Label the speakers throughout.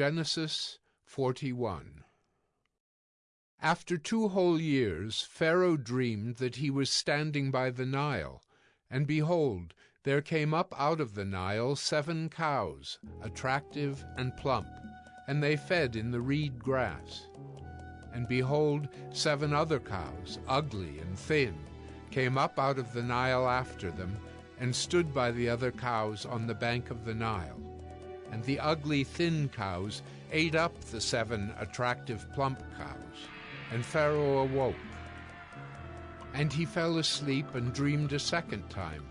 Speaker 1: Genesis 41 After two whole years Pharaoh dreamed that he was standing by the Nile, and behold, there came up out of the Nile seven cows, attractive and plump, and they fed in the reed grass. And behold, seven other cows, ugly and thin, came up out of the Nile after them, and stood by the other cows on the bank of the Nile and the ugly thin cows ate up the seven attractive plump cows. And Pharaoh awoke. And he fell asleep and dreamed a second time.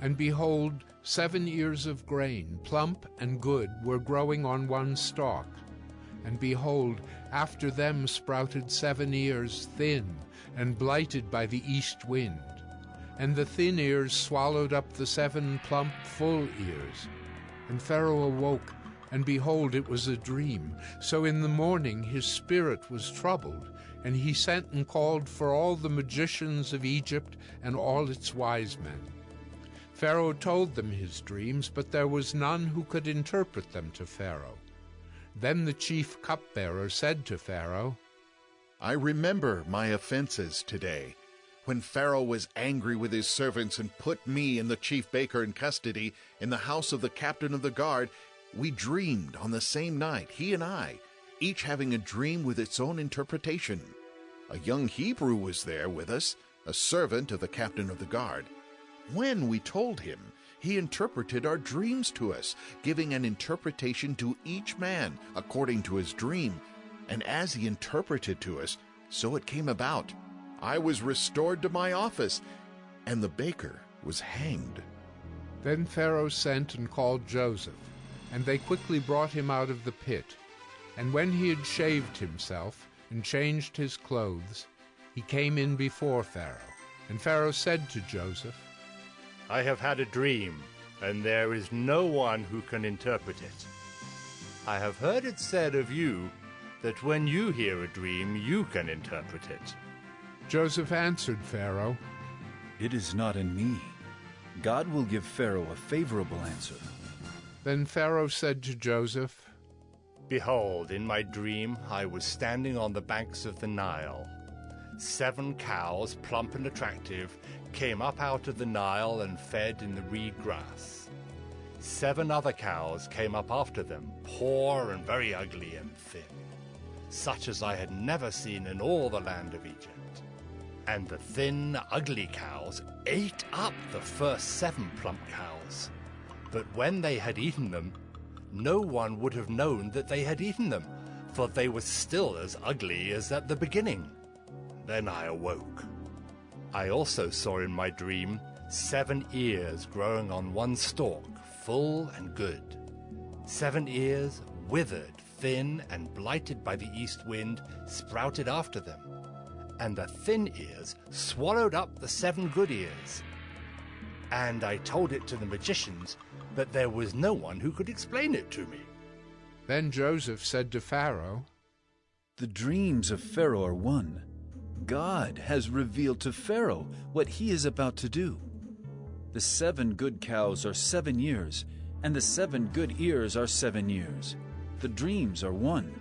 Speaker 1: And behold, seven ears of grain, plump and good, were growing on one stalk. And behold, after them sprouted seven ears, thin, and blighted by the east wind. And the thin ears swallowed up the seven plump full ears. And Pharaoh awoke, and behold, it was a dream. So in the morning his spirit was troubled, and he sent and called for all the magicians of Egypt and all its wise men. Pharaoh told them his dreams, but there was none who could interpret them to Pharaoh. Then the chief cupbearer said to Pharaoh,
Speaker 2: I remember my offenses today when Pharaoh was angry with his servants and put me and the chief baker in custody in the house of the captain of the guard, we dreamed on the same night, he and I, each having a dream with its own interpretation. A young Hebrew was there with us, a servant of the captain of the guard. When we told him, he interpreted our dreams to us, giving an interpretation to each man according to his dream. And as he interpreted to us, so it came about. I was restored to my office, and the baker was hanged.
Speaker 1: Then Pharaoh sent and called Joseph, and they quickly brought him out of the pit. And when he had shaved himself and changed his clothes, he came in before Pharaoh. And Pharaoh said to Joseph,
Speaker 3: I have had a dream, and there is no one who can interpret it. I have heard it said of you that when you hear a dream, you can interpret it.
Speaker 1: Joseph answered Pharaoh,
Speaker 4: It is not in me. God will give Pharaoh a favorable answer.
Speaker 1: Then Pharaoh said to Joseph,
Speaker 3: Behold, in my dream I was standing on the banks of the Nile. Seven cows, plump and attractive, came up out of the Nile and fed in the reed grass. Seven other cows came up after them, poor and very ugly and thin, such as I had never seen in all the land of Egypt. And the thin, ugly cows ate up the first seven plump cows. But when they had eaten them, no one would have known that they had eaten them, for they were still as ugly as at the beginning. Then I awoke. I also saw in my dream seven ears growing on one stalk, full and good. Seven ears, withered, thin, and blighted by the east wind, sprouted after them and the thin ears swallowed up the seven good ears. And I told it to the magicians, but there was no one who could explain it to me.
Speaker 1: Then Joseph said to Pharaoh,
Speaker 4: The dreams of Pharaoh are one. God has revealed to Pharaoh what he is about to do. The seven good cows are seven years, and the seven good ears are seven years. The dreams are one.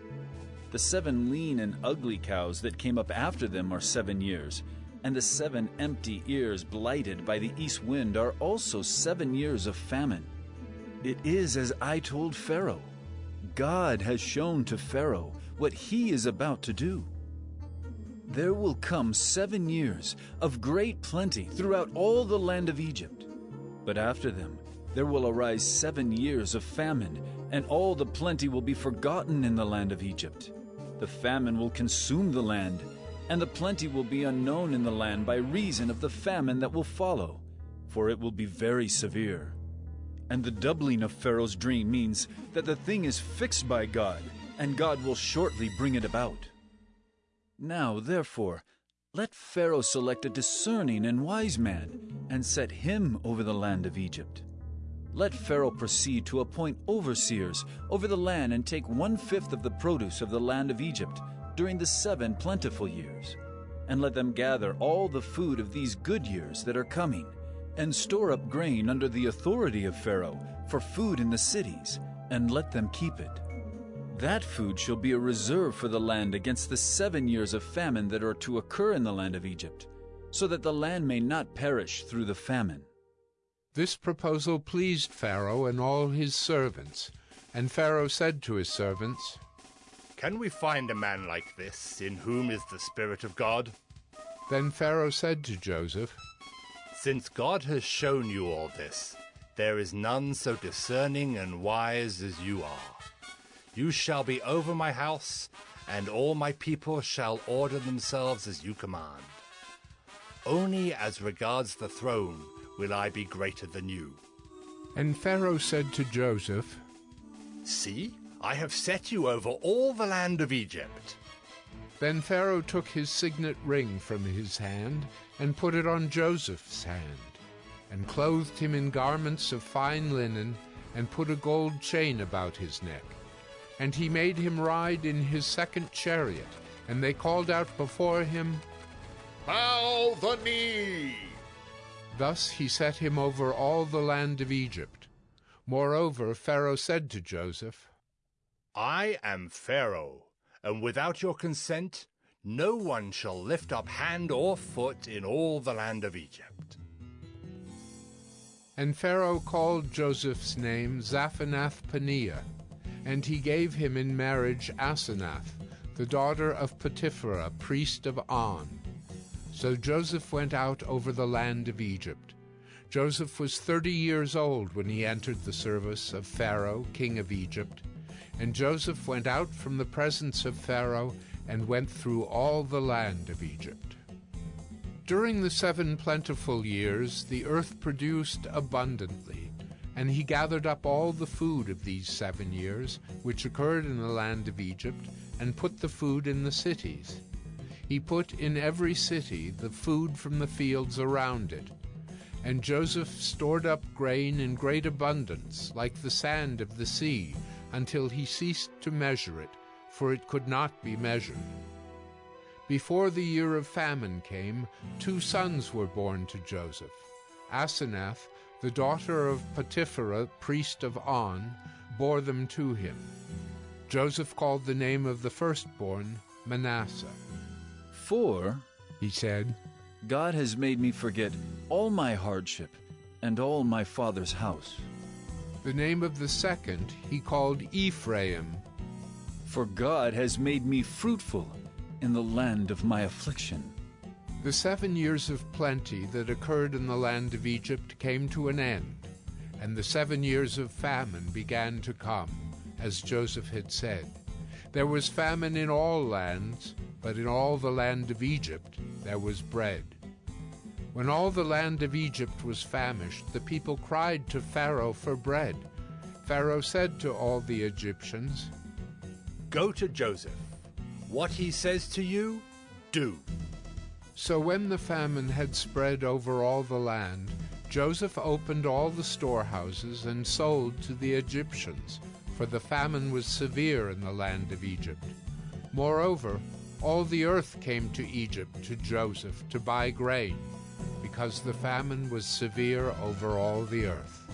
Speaker 4: The seven lean and ugly cows that came up after them are seven years, and the seven empty ears blighted by the east wind are also seven years of famine. It is as I told Pharaoh. God has shown to Pharaoh what he is about to do. There will come seven years of great plenty throughout all the land of Egypt. But after them there will arise seven years of famine, and all the plenty will be forgotten in the land of Egypt. The famine will consume the land, and the plenty will be unknown in the land by reason of the famine that will follow, for it will be very severe. And the doubling of Pharaoh's dream means that the thing is fixed by God, and God will shortly bring it about. Now, therefore, let Pharaoh select a discerning and wise man, and set him over the land of Egypt. Let Pharaoh proceed to appoint overseers over the land and take one fifth of the produce of the land of Egypt during the seven plentiful years. And let them gather all the food of these good years that are coming, and store up grain under the authority of Pharaoh for food in the cities, and let them keep it. That food shall be a reserve for the land against the seven years of famine that are to occur in the land of Egypt, so that the land may not perish through the famine.
Speaker 1: This proposal pleased Pharaoh and all his servants. And Pharaoh said to his servants,
Speaker 3: Can we find a man like this, in whom is the Spirit of God?
Speaker 1: Then Pharaoh said to Joseph,
Speaker 3: Since God has shown you all this, there is none so discerning and wise as you are. You shall be over my house, and all my people shall order themselves as you command. Only as regards the throne will I be greater than you.
Speaker 1: And Pharaoh said to Joseph,
Speaker 3: See, I have set you over all the land of Egypt.
Speaker 1: Then Pharaoh took his signet ring from his hand and put it on Joseph's hand, and clothed him in garments of fine linen, and put a gold chain about his neck. And he made him ride in his second chariot, and they called out before him,
Speaker 2: Bow the knee!
Speaker 1: Thus he set him over all the land of Egypt. Moreover, Pharaoh said to Joseph,
Speaker 3: I am Pharaoh, and without your consent, no one shall lift up hand or foot in all the land of Egypt.
Speaker 1: And Pharaoh called Joseph's name Zaphenath Paneah, and he gave him in marriage Asenath, the daughter of Potipherah, priest of On. So Joseph went out over the land of Egypt. Joseph was thirty years old when he entered the service of Pharaoh, king of Egypt. And Joseph went out from the presence of Pharaoh and went through all the land of Egypt. During the seven plentiful years the earth produced abundantly, and he gathered up all the food of these seven years, which occurred in the land of Egypt, and put the food in the cities. He put in every city the food from the fields around it. And Joseph stored up grain in great abundance, like the sand of the sea, until he ceased to measure it, for it could not be measured. Before the year of famine came, two sons were born to Joseph. Asenath, the daughter of Potipherah, priest of On, bore them to him. Joseph called the name of the firstborn Manasseh.
Speaker 4: For,
Speaker 1: He said,
Speaker 4: God has made me forget all my hardship and all my father's house.
Speaker 1: The name of the second he called Ephraim.
Speaker 4: For God has made me fruitful in the land of my affliction.
Speaker 1: The seven years of plenty that occurred in the land of Egypt came to an end, and the seven years of famine began to come, as Joseph had said. There was famine in all lands, but in all the land of Egypt there was bread. When all the land of Egypt was famished, the people cried to Pharaoh for bread. Pharaoh said to all the Egyptians,
Speaker 3: Go to Joseph. What he says to you, do.
Speaker 1: So when the famine had spread over all the land, Joseph opened all the storehouses and sold to the Egyptians, for the famine was severe in the land of Egypt. Moreover, all the earth came to Egypt to Joseph to buy grain, because the famine was severe over all the earth.